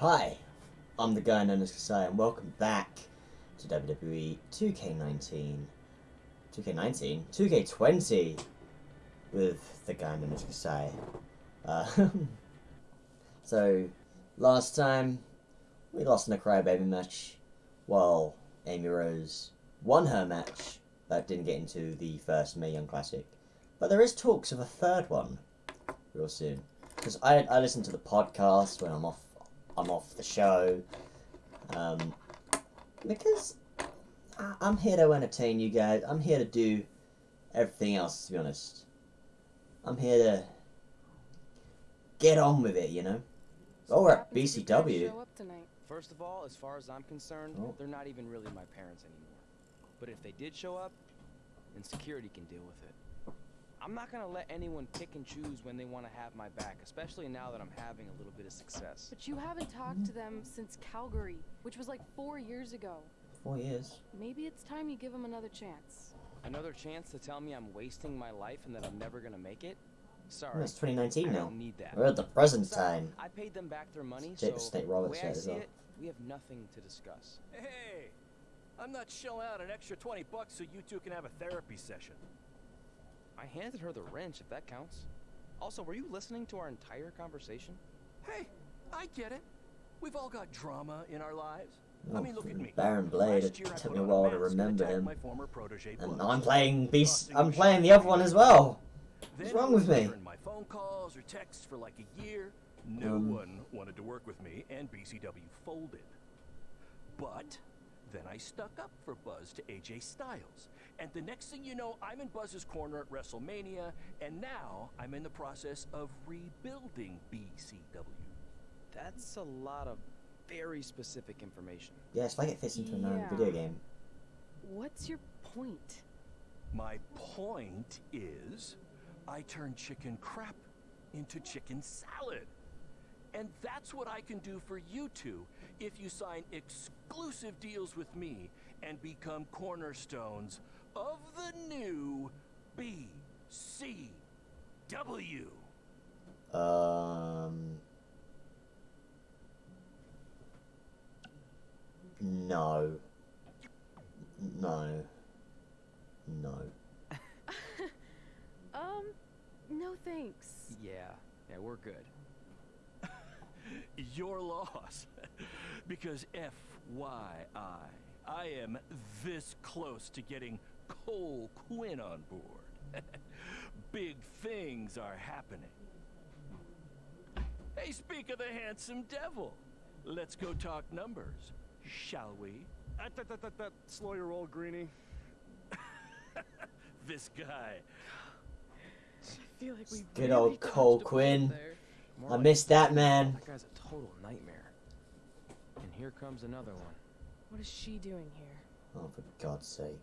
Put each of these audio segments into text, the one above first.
Hi, I'm the guy known as Kasai, and welcome back to WWE 2K19. 2K19? 2K20 with the guy known as Kasai. Uh, so, last time we lost in a crybaby match while Amy Rose won her match but didn't get into the first Mae Young Classic. But there is talks of a third one real soon. Because I, I listen to the podcast when I'm off I'm off the show. Um, because I, I'm here to entertain you guys. I'm here to do everything else, to be honest. I'm here to get on with it, you know. Oh, we're at Happens if your parents BCW. Show up tonight. First of all, as far as I'm concerned, Oh. they're not even really my parents anymore. But if they did show up, then security can deal with it. I'm not gonna let anyone pick and choose when they want to have my back, especially now that I'm having a little bit of success. But you haven't talked to them since Calgary, which was like four years ago. Four years. Maybe it's time you give them another chance. Another chance to tell me I'm wasting my life and that I'm never gonna make it? Sorry, it's 2019 I now. don't need that. We're at the present Besides, time. I paid them back their money, Jake the so Snake the Roberts way I said as see well. it, we have nothing to discuss. Hey, I'm not shelling out an extra 20 bucks so you two can have a therapy session. I handed her the wrench, if that counts. Also, were you listening to our entire conversation? Hey, I get it. We've all got drama in our lives. Oh, I mean, look at me. Baron Blade. It took me a while to remember him. My former protege And Buzz. I'm playing Beast. I'm playing the other one as well. What's wrong with me? my phone calls or texts for like a year. No Um. one wanted to work with me, and BCW folded. But then I stuck up for Buzz to AJ Styles. And the next thing you know, I'm in Buzz's corner at WrestleMania, and now I'm in the process of rebuilding BCW. That's a lot of very specific information. Yeah, it's like it fits into another Yeah. video game. What's your point? My point is, I turn chicken crap into chicken salad. And that's what I can do for you two if you sign exclusive deals with me and become cornerstones of the new BCW. Um. No. No. No. Um, no thanks. Yeah, yeah, we're good. Your loss. because FYI, I am this close to getting Cole Quinn on board. Big things are happening. Hey, speak of the handsome devil. Let's go talk numbers, shall we? Uh, that, that, that, that, slow your roll, Greenie. This guy. I feel like we Good old Cole Quinn. More I like- missed that man. That guy's a total nightmare. And here comes another one. What is she doing here? Oh, for God's sake.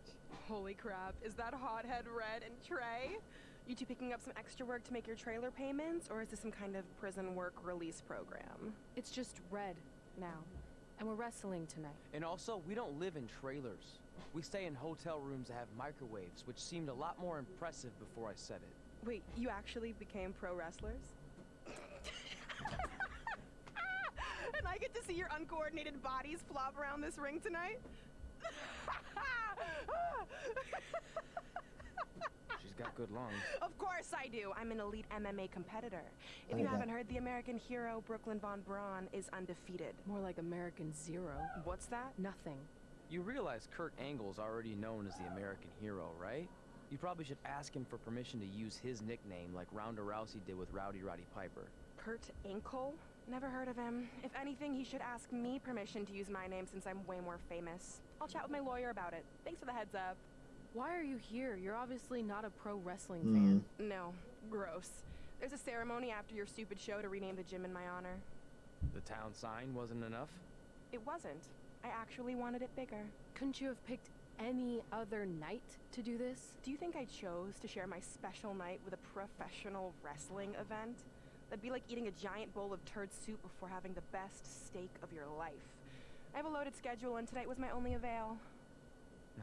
Holy crap, is that hothead Red and Trey? You two picking up some extra work to make your trailer payments, or is this some kind of prison work release program? It's just red now, and we're wrestling tonight. And also, we don't live in trailers. We stay in hotel rooms that have microwaves, which seemed a lot more impressive before I said it. Wait, you actually became pro wrestlers? I get to see your uncoordinated bodies flop around this ring tonight? She's got good lungs. Of course I do. I'm an elite MMA competitor. If Oh, you yeah. haven't heard, the American hero Brooklyn Von Braun is undefeated. More like American Zero. What's that? Nothing. You realize Kurt Angle's already known as the American hero, right? You probably should ask him for permission to use his nickname like Ronda Rousey did with Rowdy Roddy Piper. Kurt Ankel? Never heard of him. If anything, he should ask me permission to use my name since I'm way more famous. I'll chat with my lawyer about it. Thanks for the heads up. Why are you here? You're obviously not a pro wrestling Hmm. fan. No, gross. There's a ceremony after your stupid show to rename the gym in my honor. The town sign wasn't enough? It wasn't. I actually wanted it bigger. Couldn't you have picked any other night to do this? Do you think I chose to share my special night with a professional wrestling event? That'd be like eating a giant bowl of turd soup before having the best steak of your life. I have a loaded schedule, and tonight was my only avail.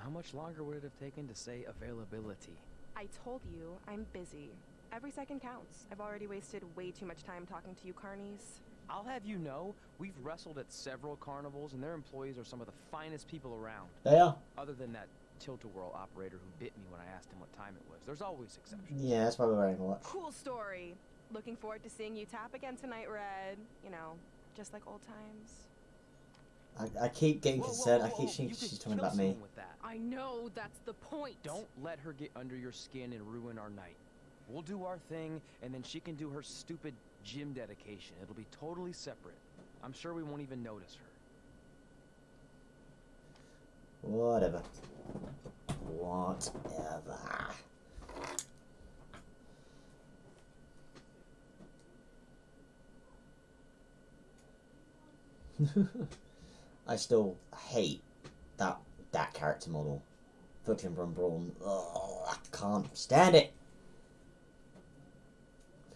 How much longer would it have taken to say availability? I told you I'm busy. Every second counts. I've already wasted way too much time talking to you carnies. I'll have you know, we've wrestled at several carnivals, and their employees are some of the finest people around. They are. Other than that tilt-a-whirl operator who bit me when I asked him what time it was. There's always exceptions. Yeah, that's why we're wearing a watch. Cool story. Looking forward to seeing you tap again tonight, Red. You know, just like old times. I, I keep getting Whoa, whoa, concerned. I keep whoa, thinking she's talking about me. With that. I know that's the point. Don't let her get under your skin and ruin our night. We'll do our thing, and then she can do her stupid gym dedication. It'll be totally separate. I'm sure we won't even notice her. Whatever. Whatever. I still hate that that character model. Fucking Brum I can't stand it.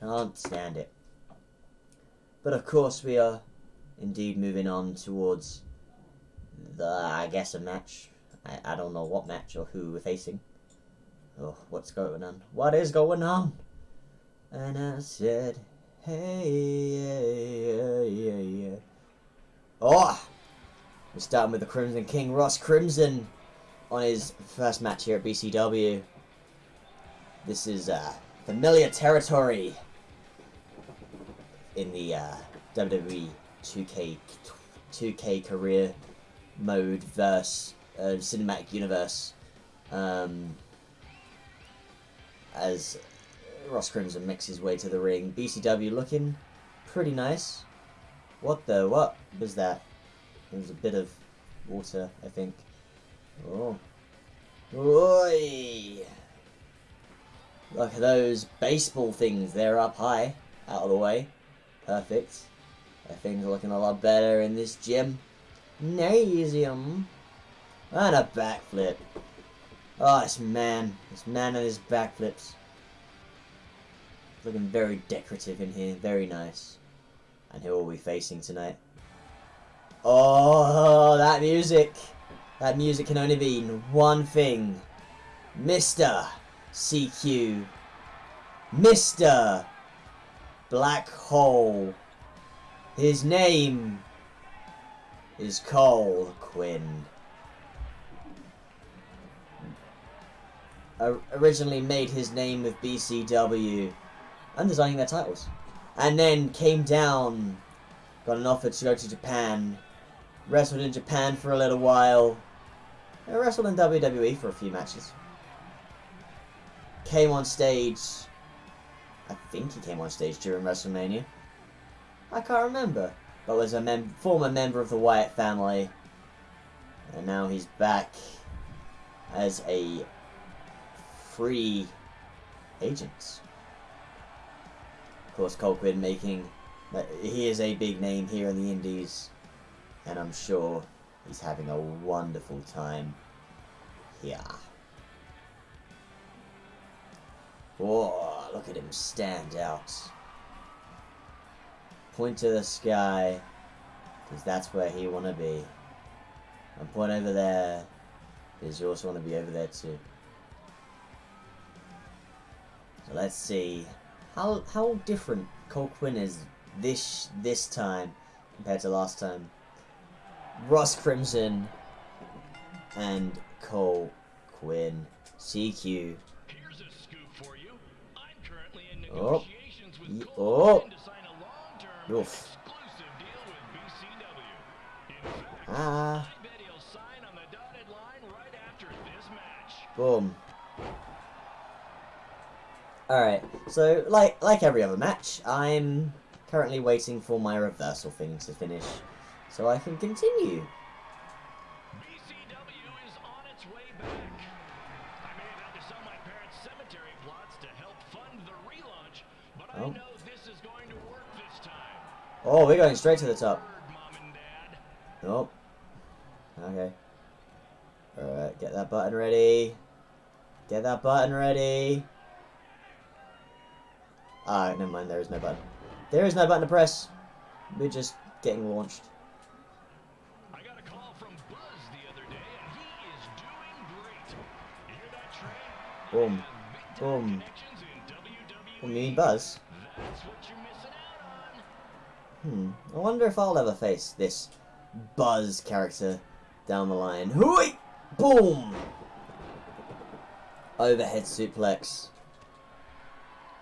Can't stand it. But of course we are indeed moving on towards the I guess a match. I, I don't know what match or who we're facing. Oh, what's going on? What is going on? And I said, hey, yeah, yeah, yeah. Oh! We're starting with the Crimson King, Ross Crimson, on his first match here at BCW. This is uh, familiar territory in the uh, WWE 2K 2K career mode verse uh, cinematic universe. Um, as Ross Crimson makes his way to the ring, BCW looking pretty nice. What the what was that? There was a bit of water, I think. Oh. Oi! Look at those baseball things. They're up high, out of the way. Perfect. Things are looking a lot better in this gym. Nasium. And a backflip. Oh, this man. This man and his backflips. Looking very decorative in here. Very nice. And who are we facing tonight? Oh, that music. That music can only mean one thing. Mr. CQ. Mr. Black Hole. His name is Cole Quinn. Originally made his name with BCW, and designing their titles, and then came down, got an offer to go to Japan, wrestled in Japan for a little while, and wrestled in WWE for a few matches. Came on stage, I think he came on stage during WrestleMania. I can't remember, but was a mem- former member of the Wyatt family, and now he's back as a free agent. Course, Cole Quinn making he is a big name here in the Indies, and I'm sure he's having a wonderful time here. Whoa, look at him stand out. Point to the sky, because that's where he want to be. And point over there, because you also want to be over there too. So let's see how how different Cole Quinn is this this time compared to last time. Ross Crimson and Cole Quinn CQ. Here's a scoop for you. I'm currently in Oh. negotiations Ye- with oh. Cole to sign a long-term Oof. exclusive deal with BCW. In fact, Ah, I Alright, so like like every other match, I'm currently waiting for my reversal thing to finish so I can continue. BCW is on its way back. I may have had to sell my parents' cemetery plots to help fund the relaunch, but I Oh. know this is going to work this time. Oh, we're going straight to the top. Word, Mom and Dad. Nope. Okay. Alright, get that button ready. Get that button ready. Ah, never mind, there is no button. There is no button to press. We're just getting launched. I got a call from Buzz the other day, and he is doing great. You hear that, Trey? Boom. Boom. connections in WWE. What do you mean, Buzz? That's what you're missing out Hmm. I wonder if I'll ever face this Buzz character down the line. Hooey! Boom! Overhead suplex.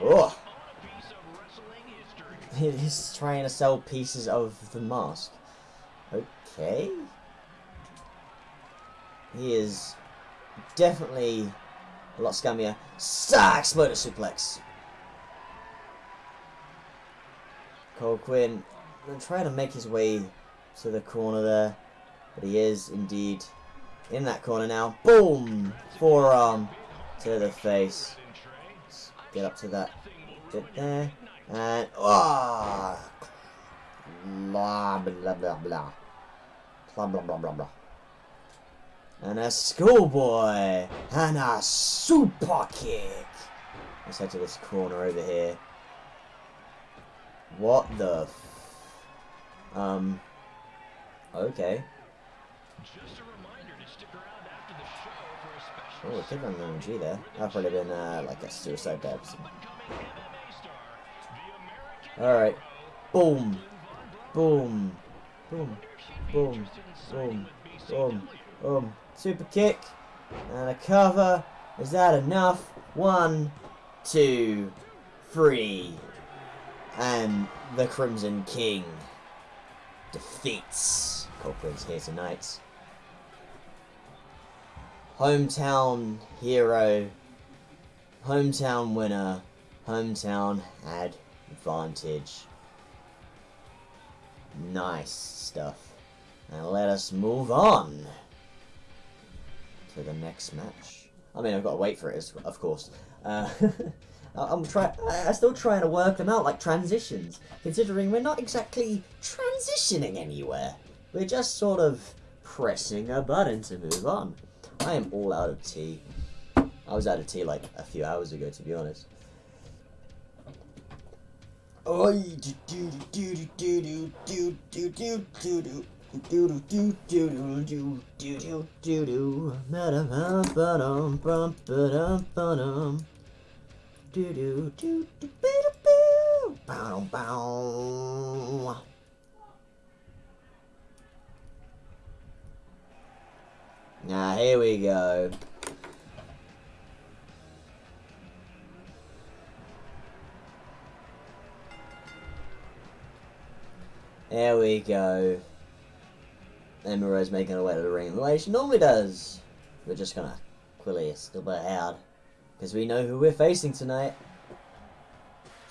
history. He's trying to sell pieces of the mask. Okay. He is definitely a lot scummier. Sa exploder suplex. Cole Quinn trying to make his way to the corner there, but he is indeed in that corner now. Boom! Forearm to the face. Get up to that bit there. And ah, blah blah blah blah, blah blah blah blah blah. And a schoolboy and a super kick. Let's head to this corner over here. What the? Um. Okay. Just a reminder to stick around after the show for a special Oh, it could have been an there. That'd probably been uh, like a suicide dive. Alright. Boom. Boom. Boom. Boom. Boom. Boom. Boom. Super kick. And a cover. Is that enough? One, two, three. And the Crimson King defeats Cole Quinn's here tonight. Hometown hero. Hometown winner. Hometown advantage. Nice stuff. And let us move on to the next match. I mean, I've got to wait for it, of course. Uh, I'm trying. I'm still trying to work them out, like transitions. Considering we're not exactly transitioning anywhere. We're just sort of pressing a button to move on. I am all out of tea. I was out of tea like a few hours ago, to be honest. Do do do do do do do do do do. Do do do do do do do do do do ba-dum ba-dum bum ba-dum ba-dum do do do do ba-da-boo bow bow Now here we go. There we go. Amy Rose making her way to the ring the way she normally does. We're just gonna quickly still bit hard. Because we know who we're facing tonight.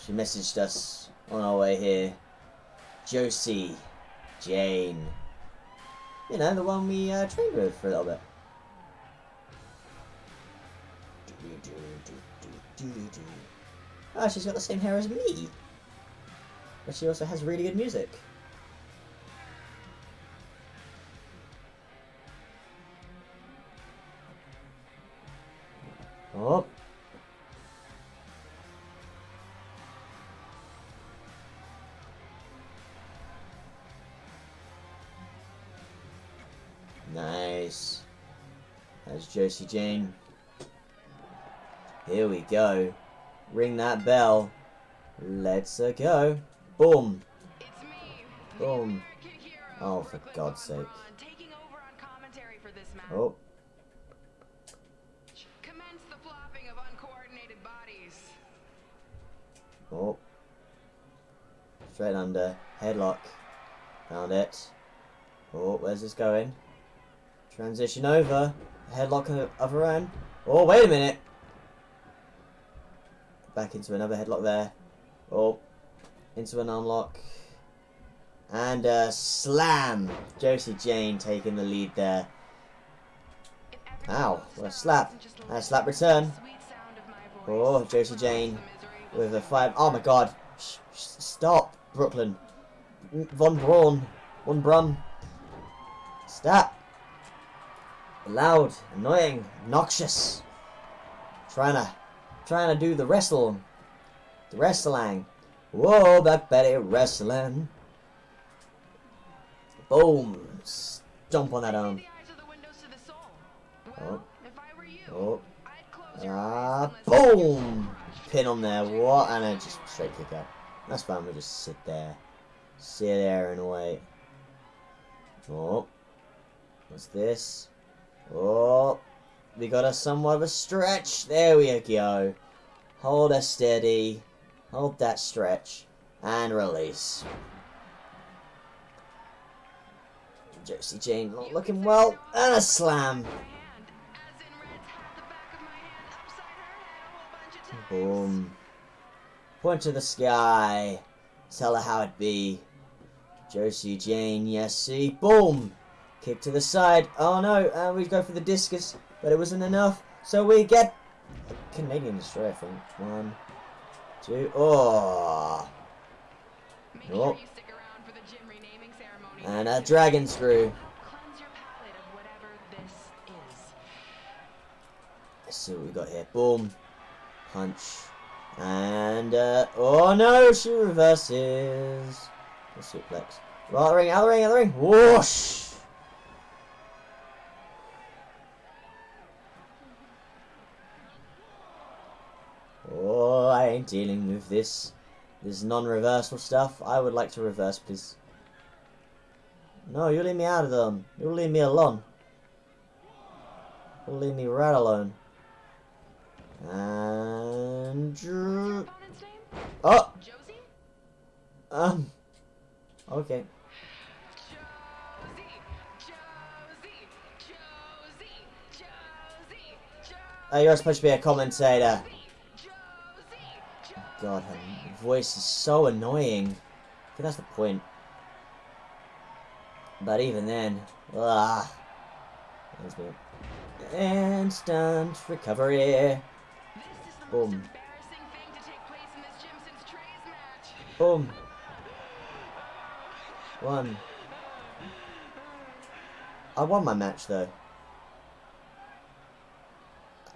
She messaged us on our way here. Josie Jane. You know, the one we uh, trained with for a little bit. Ah, she's got the same hair as me. But she also has really good music. Gracie Here we go. Ring that bell. Let's -a go. Boom. Boom. Oh, for God's sake. Oh. Oh. Straight under. Headlock. Found it. Oh, where's this going? Transition over. Headlock of her own. Oh, wait a minute. Back into another headlock there. Oh. Into an arm lock. And a slam. Josie Jane taking the lead there. Ow. What a slap. And a slap return. Oh, Josie Jane with a five. Oh my god. Stop, Brooklyn. Von Braun. Von Brum. Stop. Loud, annoying, noxious. Trying to, trying to do the wrestle. The wrestling. Whoa, Black Betty wrestling. Boom. Jump on that arm. Oh. Oh. Ah, boom! Pin on there. What? And then just straight kick out. That's fine. We'll just sit there. Sit there and wait. Oh. What's this? Oh. We got a somewhat of a stretch. There we go. Hold her steady. Hold that stretch. And release. Josie Jane not looking well. And a slam. Boom. Point to the sky. Tell her how it be. Josie Jane, yes, see. Boom! Kick to the side. Oh no, and we go for the discus, but it wasn't enough. So we get a Canadian destroyer, I think. One, two, oh. Oh. And a dragon screw. Let's see what we got here. Boom. Punch. And, uh, oh no, she reverses. The suplex. Right, ring, out the ring, out the ring. Whoosh! Ain't dealing with this. This non-reversal stuff. I would like to reverse, please. No, you leave me out of them. You leave me alone. You leave me right alone. And oh, um, okay. Uh, you're supposed to be a commentator. God, her voice is so annoying. Think that's the point. But even then, ah, There's me. Instant recovery. Boom. Boom. One. I won my match though.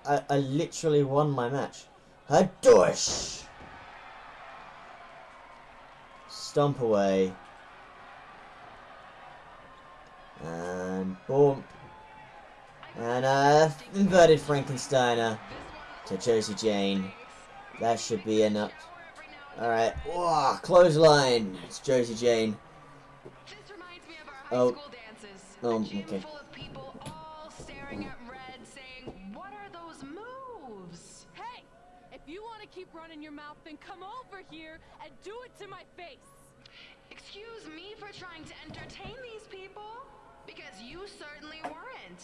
I, I literally won my match. A Stomp away. And boom. And uh, inverted Frankensteiner to Josie Jane. That should be enough. Alright. Whoa, clothesline. It's Josie Jane. Oh. Oh, okay. Hey, if you want to keep running your mouth, then come over here and do it to my face. Excuse me for trying to entertain these people? Because you certainly weren't.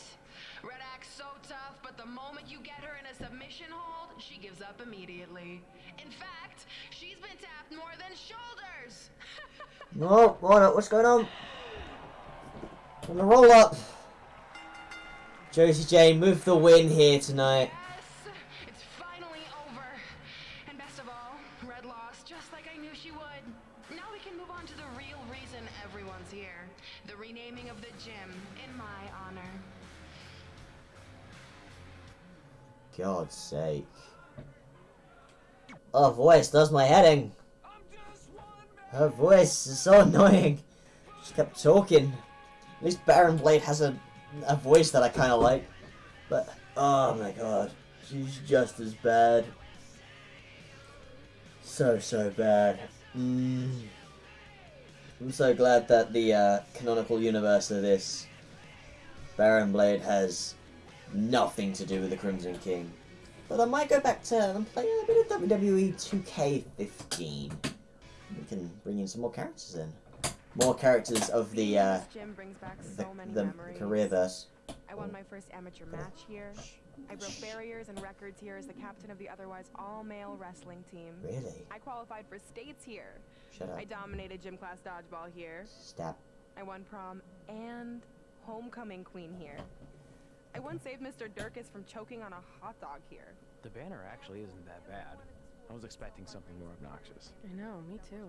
Red acts so tough, but the moment you get her in a submission hold, she gives up immediately. In fact, she's been tapped more than shoulders. No, what, what's going on? On the roll up. Josie Jane, move the win here tonight. Renaming of the gym in my honor. God's sake. Her voice does my heading. Her voice is so annoying. She kept talking. At least Baron Blade has a, a voice that I kind of like. But, oh my god. She's just as bad. So, so bad. Mm. I'm so glad that the uh, canonical universe of this Baron Blade has nothing to do with the Crimson King. But I might go back to I'm playing a bit of WWE 2K15. We can bring in some more characters in. More characters of the uh, This brings back the, so many the memories. careerverse. I won my first amateur match here. I broke barriers and records here as the captain of the otherwise all-male wrestling team. Really? I qualified for states here. Shut up. I dominated gym class dodgeball here. Stab. I won prom and homecoming queen here. I once saved Mr. Durkis from choking on a hot dog here. The banner actually isn't that bad. I was expecting something more obnoxious. I know, me too.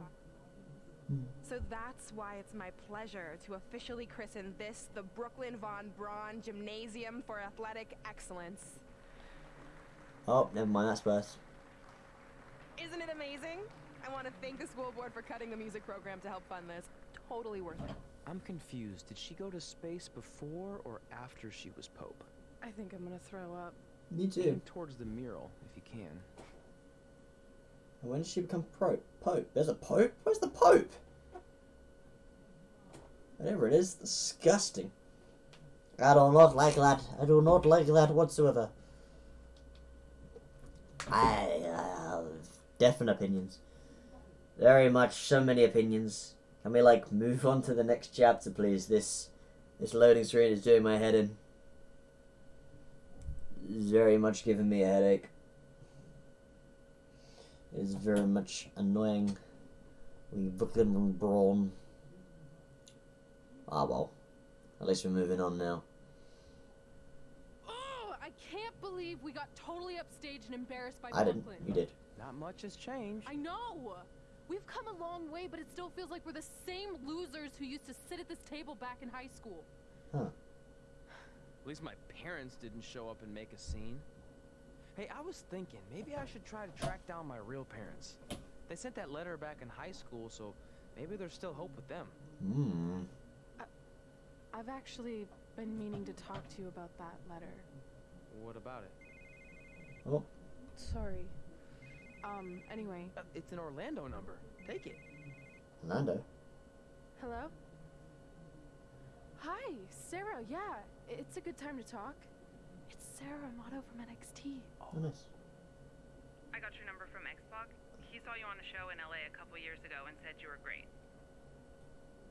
So that's why it's my pleasure to officially christen this the Brooklyn Von Braun Gymnasium for Athletic Excellence. Oh, never mind. That's worse. Isn't it amazing? I want to thank the school board for cutting the music program to help fund this. Totally worth it. I'm confused. Did she go to space before or after she was Pope? I think I'm gonna throw up. Me too. Aim towards the mural, if you can. And when did she become Pope? There's a Pope? Where's the Pope? Whatever it is, disgusting. I do not like that. I do not like that whatsoever. I uh, have definite opinions. Very much, so many opinions. Can we like move on to the next chapter, please? This this loading screen is doing my head in. Very much giving me a headache is very much annoying. We Brooklyn and Braun. Ah well. At least we're moving on now. Oh, I can't believe we got totally upstaged and embarrassed by I didn't. You did. Not much has changed. I know. We've come a long way, but it still feels like we're the same losers who used to sit at this table back in high school. Huh. At least my parents didn't show up and make a scene. Hey, I was thinking, maybe I should try to track down my real parents. They sent that letter back in high school, so maybe there's still hope with them. Hmm. I've actually been meaning to talk to you about that letter. What about it? Oh, Sorry. Um, anyway. Uh, it's an Orlando number. Take it. Orlando. Hello? Hi, Sarah, yeah. It's a good time to talk. It's Sarah Amato from NXT. Oh, nice. I got your number from Xbox. He saw you on a show in LA a couple years ago and said you were great.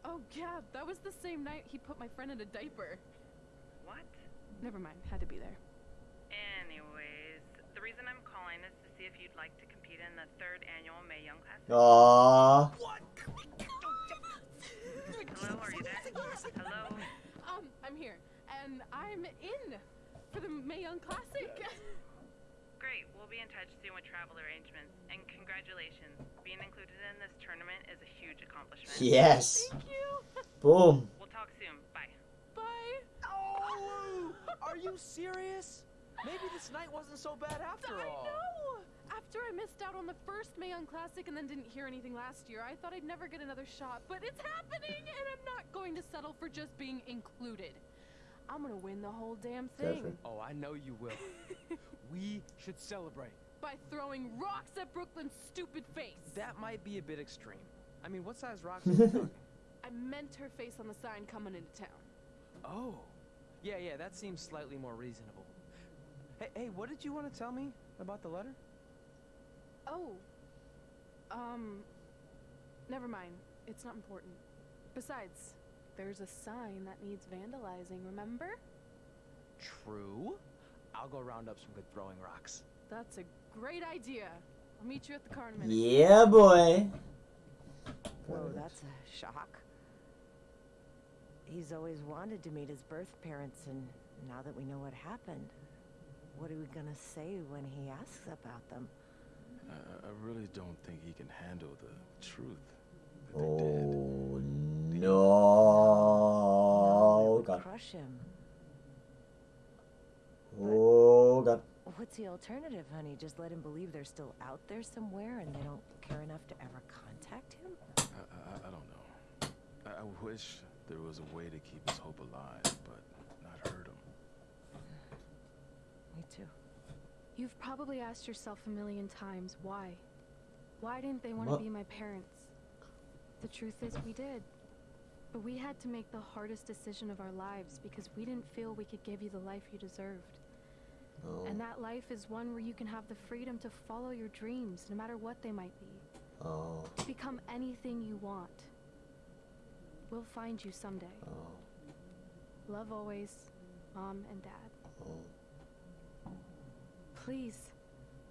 Oh, yeah, that was the same night he put my friend in a diaper. What? Never mind, had to be there. Anyways, the reason I'm calling is to see if you'd like to compete in the third annual Mae Young Classic. Aww. Hello, are you there? Hello? Um, I'm here, and I'm in for the Mae Young Classic. Great, we'll be in touch soon with travel arrangements. And congratulations, being included in this tournament is a huge accomplishment. Yes. Thank you. Boom. We'll talk soon. Bye. Bye. Oh! Are you serious? Maybe this night wasn't so bad after I all. I know. After I missed out on the first Mae Young Classic and then didn't hear anything last year, I thought I'd never get another shot. But it's happening, and I'm not going to settle for just being included. I'm gonna win the whole damn thing it. Oh, I know you will. we should celebrate. by throwing rocks at Brooklyn's stupid face. That might be a bit extreme. I mean, what size rocks are we talking? I meant her face on the sign coming into town. Oh. Yeah, yeah, that seems slightly more reasonable. Hey, hey, what did you want to tell me about the letter? Oh. Um. Never mind. It's not important. Besides, there's a sign that needs vandalizing, remember? True. I'll go round up some good throwing rocks. That's a great idea. I'll meet you at the car in a minute. Yeah, boy. Whoa, that's a shock. He's always wanted to meet his birth parents, and now that we know what happened, what are we gonna say when he asks about them? I, I really don't think he can handle the truth. That dead. Oh No, no. God. crush him. Oh god. What's the alternative, honey? Just let him believe they're still out there somewhere and they don't care enough to ever contact him? I, I, I don't know. I, I wish there was a way to keep his hope alive, but not hurt him. Me too. You've probably asked yourself a million times why. Why didn't they want to be my parents? The truth is, we did. But we had to make the hardest decision of our lives because we didn't feel we could give you the life you deserved. Oh. And that life is one where you can have the freedom to follow your dreams, no matter what they might be. Oh. Become anything you want. We'll find you someday. Oh. Love always, Mom and Dad. Oh. Please,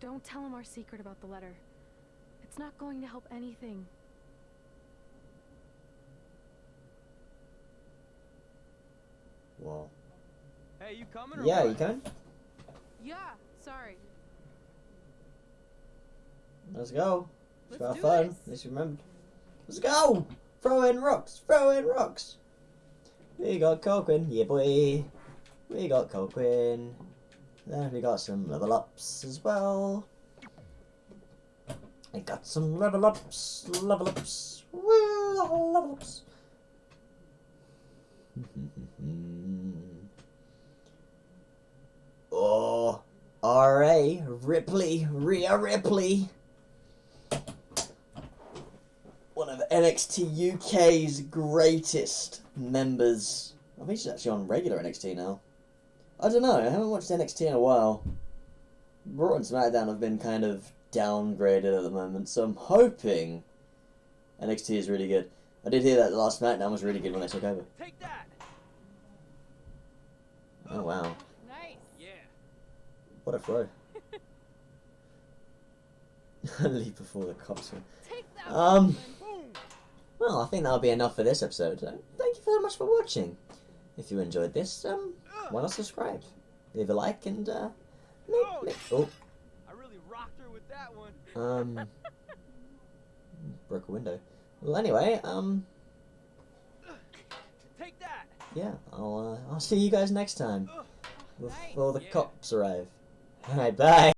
don't tell him our secret about the letter. It's not going to help anything. Whoa. Hey, you coming or Yeah, what? you can. Yeah, sorry. Let's go. Let's, Let's have fun. this. Let's remember. Let's go. Throw in rocks. Throw in rocks. We got Cole Quinn. Yeah, boy. We got Cole Quinn. Then we got some level ups as well. I got some level ups. Level ups. Woo! Level ups. oh. Rhea Ripley. Rhea Ripley. One of NXT UK's greatest members. I think she's actually on regular NXT now. I don't know, I haven't watched NXT in a while. Raw and SmackDown have been kind of downgraded at the moment, so I'm hoping NXT is really good. I did hear that last SmackDown was really good when they took over. Take that. Oh wow. What a throw. Leave before the cops that. Um, well, I think that'll be enough for this episode. Uh, Thank you very much for watching. If you enjoyed this, um, why not subscribe? Leave a like and, uh, make, Oh. make, oh, I really rocked her with that one. um, broke a window. Well, anyway, um, Take that. yeah, I'll, uh, I'll see you guys next time before the cops arrive. Alright, bye.